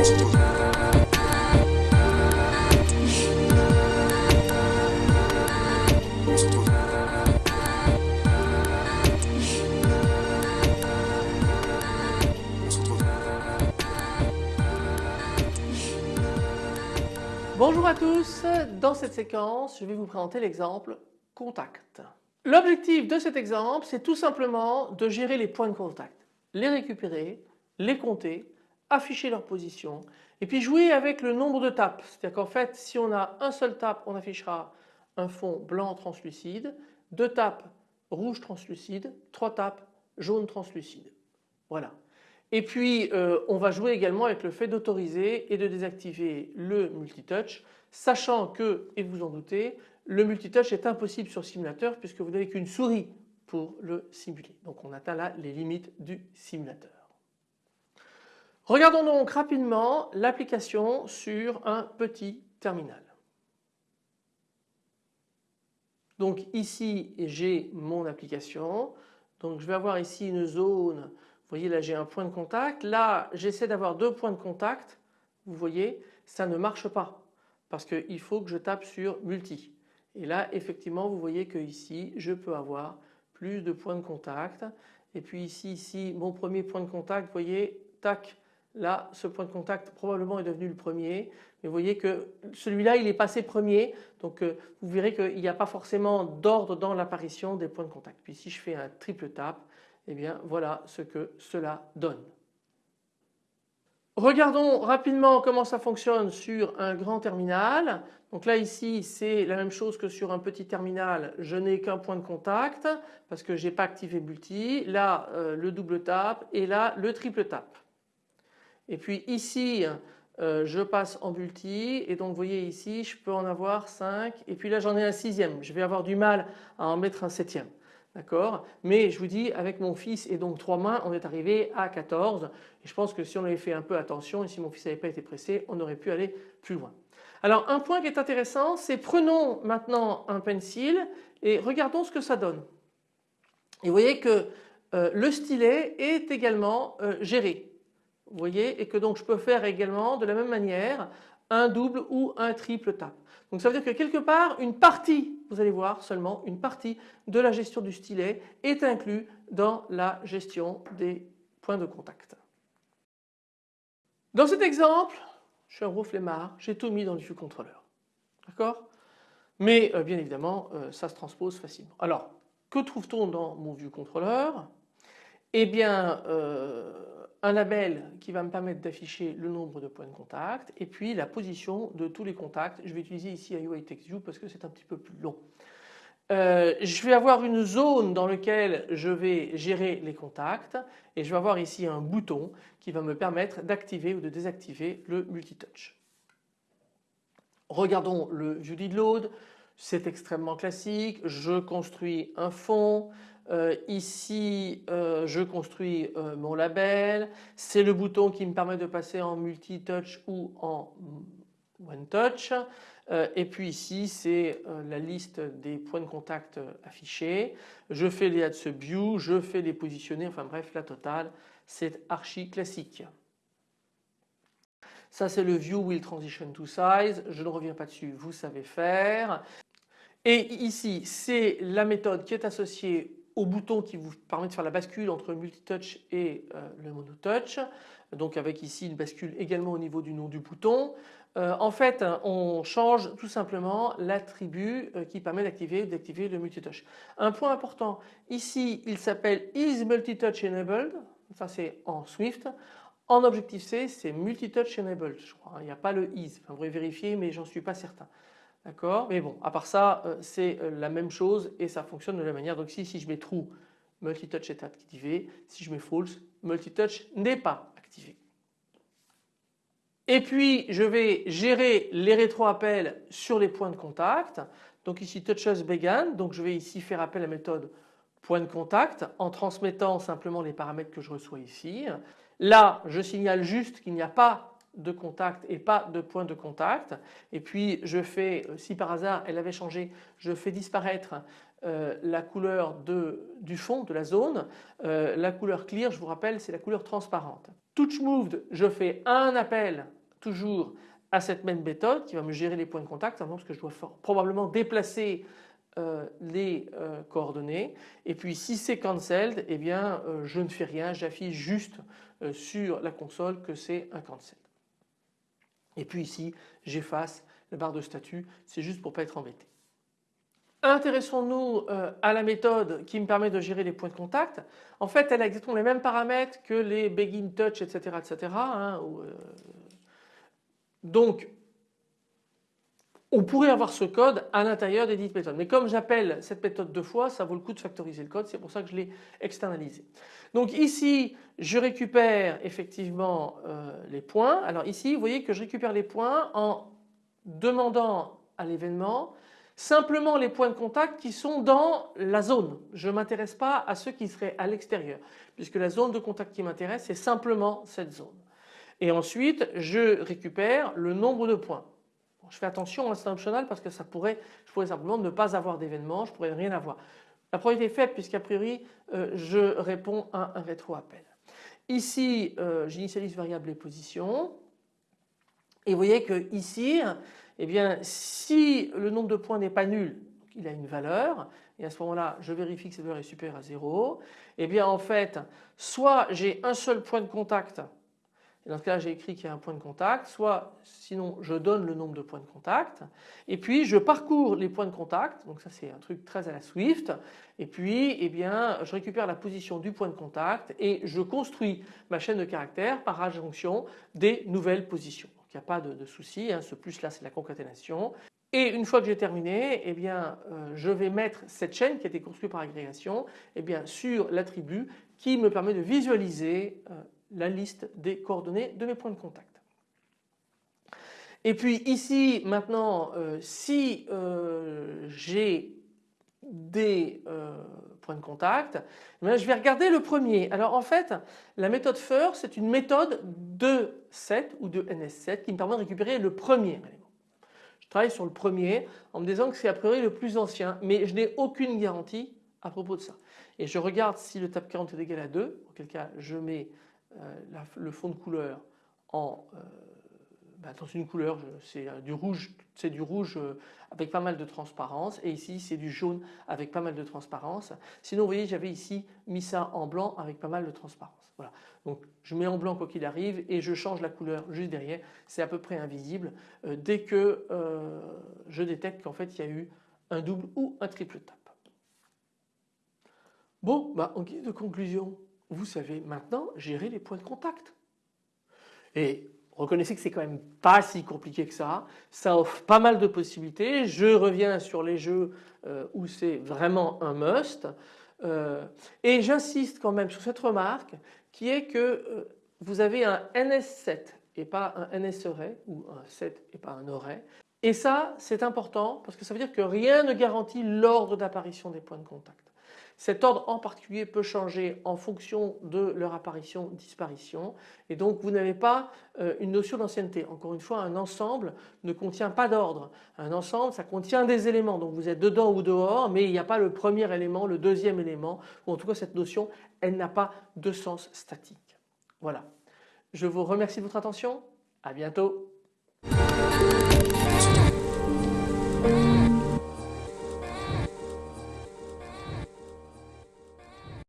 Bonjour à tous, dans cette séquence je vais vous présenter l'exemple contact. L'objectif de cet exemple c'est tout simplement de gérer les points de contact, les récupérer, les compter, afficher leur position et puis jouer avec le nombre de tapes. C'est-à-dire qu'en fait si on a un seul tape on affichera un fond blanc translucide, deux tapes rouge translucide, trois tapes jaune translucide. Voilà. Et puis euh, on va jouer également avec le fait d'autoriser et de désactiver le multitouch sachant que, et vous en doutez, le multitouch est impossible sur simulateur puisque vous n'avez qu'une souris pour le simuler. Donc on atteint là les limites du simulateur. Regardons donc rapidement l'application sur un petit terminal. Donc ici j'ai mon application. Donc je vais avoir ici une zone vous voyez là j'ai un point de contact. Là j'essaie d'avoir deux points de contact. Vous voyez ça ne marche pas parce qu'il faut que je tape sur multi. Et là effectivement vous voyez que ici je peux avoir plus de points de contact. Et puis ici, ici mon premier point de contact vous voyez tac Là, ce point de contact probablement est devenu le premier. Mais vous voyez que celui-là, il est passé premier. Donc euh, vous verrez qu'il n'y a pas forcément d'ordre dans l'apparition des points de contact. Puis si je fais un triple tap, eh bien voilà ce que cela donne. Regardons rapidement comment ça fonctionne sur un grand terminal. Donc là ici c'est la même chose que sur un petit terminal, je n'ai qu'un point de contact parce que je n'ai pas activé multi. Là euh, le double tap et là le triple tap. Et puis ici euh, je passe en multi et donc vous voyez ici je peux en avoir 5 et puis là j'en ai un sixième. Je vais avoir du mal à en mettre un septième. D'accord? Mais je vous dis avec mon fils et donc trois mains on est arrivé à 14 et je pense que si on avait fait un peu attention et si mon fils n'avait pas été pressé on aurait pu aller plus loin. Alors un point qui est intéressant c'est prenons maintenant un pencil et regardons ce que ça donne. Et vous voyez que euh, le stylet est également euh, géré. Vous voyez et que donc je peux faire également de la même manière un double ou un triple tap. Donc ça veut dire que quelque part une partie, vous allez voir seulement une partie de la gestion du stylet est inclus dans la gestion des points de contact. Dans cet exemple, je suis un gros flemmard, j'ai tout mis dans le vue contrôleur. D'accord? Mais euh, bien évidemment euh, ça se transpose facilement. Alors que trouve-t-on dans mon vue contrôleur? Eh bien euh, un label qui va me permettre d'afficher le nombre de points de contact et puis la position de tous les contacts. Je vais utiliser ici UI TextView parce que c'est un petit peu plus long. Euh, je vais avoir une zone dans laquelle je vais gérer les contacts et je vais avoir ici un bouton qui va me permettre d'activer ou de désactiver le multitouch. Regardons le view load, c'est extrêmement classique, je construis un fond, euh, ici euh, je construis euh, mon label, c'est le bouton qui me permet de passer en multi-touch ou en one touch et puis ici c'est la liste des points de contact affichés. Je fais les add view, je fais les positionner, enfin bref la totale c'est archi classique. Ça c'est le view will transition to size, je ne reviens pas dessus, vous savez faire. Et ici c'est la méthode qui est associée au bouton qui vous permet de faire la bascule entre multitouch et euh, le monotouch. Donc avec ici une bascule également au niveau du nom du bouton. Euh, en fait on change tout simplement l'attribut euh, qui permet d'activer d'activer le multitouch. Un point important ici il s'appelle is multitouch enabled, ça c'est en Swift. En Objective-C c'est multitouch enabled je crois, il n'y a pas le is, enfin, vous vérifier mais j'en suis pas certain. D'accord? Mais bon, à part ça, euh, c'est euh, la même chose et ça fonctionne de la même manière. Donc si, si je mets true, multitouch est activé. Si je mets false, multitouch n'est pas activé. Et puis je vais gérer les rétroappels sur les points de contact. Donc ici touches began, donc je vais ici faire appel à la méthode point de contact en transmettant simplement les paramètres que je reçois ici. Là je signale juste qu'il n'y a pas de contact et pas de point de contact et puis je fais si par hasard elle avait changé je fais disparaître euh, la couleur du fond de la zone. Euh, la couleur clear, je vous rappelle, c'est la couleur transparente. Touch moved, je fais un appel toujours à cette même méthode qui va me gérer les points de contact, parce que je dois probablement déplacer euh, les coordonnées et puis si c'est cancelled eh bien je ne fais rien j'affiche juste sur la console que c'est un cancel et puis ici j'efface la barre de statut c'est juste pour ne pas être embêté. Intéressons-nous euh, à la méthode qui me permet de gérer les points de contact. En fait elle a exactement les mêmes paramètres que les begin touch etc. etc. Hein, euh, donc on pourrait avoir ce code à l'intérieur des dites méthodes. Mais comme j'appelle cette méthode deux fois, ça vaut le coup de factoriser le code, c'est pour ça que je l'ai externalisé. Donc ici, je récupère effectivement euh, les points. Alors ici, vous voyez que je récupère les points en demandant à l'événement simplement les points de contact qui sont dans la zone. Je ne m'intéresse pas à ceux qui seraient à l'extérieur puisque la zone de contact qui m'intéresse c'est simplement cette zone. Et ensuite je récupère le nombre de points. Je fais attention à l'instant optional parce que ça pourrait, je pourrais simplement ne pas avoir d'événement, je pourrais rien avoir. La probabilité est faible puisqu'a priori euh, je réponds à un rétro-appel. Ici euh, j'initialise variable et position et vous voyez que ici eh bien si le nombre de points n'est pas nul, il a une valeur et à ce moment-là je vérifie que cette valeur est supérieure à 0, eh bien en fait soit j'ai un seul point de contact dans ce cas-là j'ai écrit qu'il y a un point de contact, soit sinon je donne le nombre de points de contact et puis je parcours les points de contact, donc ça c'est un truc très à la Swift et puis eh bien je récupère la position du point de contact et je construis ma chaîne de caractères par adjonction des nouvelles positions il n'y a pas de, de souci, hein. ce plus là c'est la concaténation. Et une fois que j'ai terminé, eh bien, euh, je vais mettre cette chaîne qui a été construite par agrégation eh bien, sur l'attribut qui me permet de visualiser euh, la liste des coordonnées de mes points de contact. Et puis ici maintenant euh, si j'ai des points de contact, eh je vais regarder le premier. Alors en fait la méthode FIR c'est une méthode de set ou de NS7 qui me permet de récupérer le premier élément. Je travaille sur le premier en me disant que c'est a priori le plus ancien mais je n'ai aucune garantie à propos de ça. Et je regarde si le tab 40 est égal à 2, auquel cas je mets euh, le fond de couleur en euh, bah, dans une couleur, c'est euh, du rouge, c'est du rouge avec pas mal de transparence et ici c'est du jaune avec pas mal de transparence. Sinon vous voyez j'avais ici mis ça en blanc avec pas mal de transparence. Voilà. Donc je mets en blanc quoi qu'il arrive et je change la couleur juste derrière. C'est à peu près invisible dès que je détecte qu'en fait il y a eu un double ou un triple tap. Bon bah en guise de conclusion vous savez maintenant gérer les points de contact. Et Reconnaissez que c'est quand même pas si compliqué que ça. Ça offre pas mal de possibilités. Je reviens sur les jeux euh, où c'est vraiment un must. Euh, et j'insiste quand même sur cette remarque qui est que euh, vous avez un NS7 et pas un NS ou un 7 et pas un array. Et ça c'est important parce que ça veut dire que rien ne garantit l'ordre d'apparition des points de contact. Cet ordre en particulier peut changer en fonction de leur apparition disparition et donc vous n'avez pas euh, une notion d'ancienneté. Encore une fois un ensemble ne contient pas d'ordre. Un ensemble ça contient des éléments donc vous êtes dedans ou dehors mais il n'y a pas le premier élément, le deuxième élément ou en tout cas cette notion elle n'a pas de sens statique. Voilà. Je vous remercie de votre attention. À bientôt. Bye.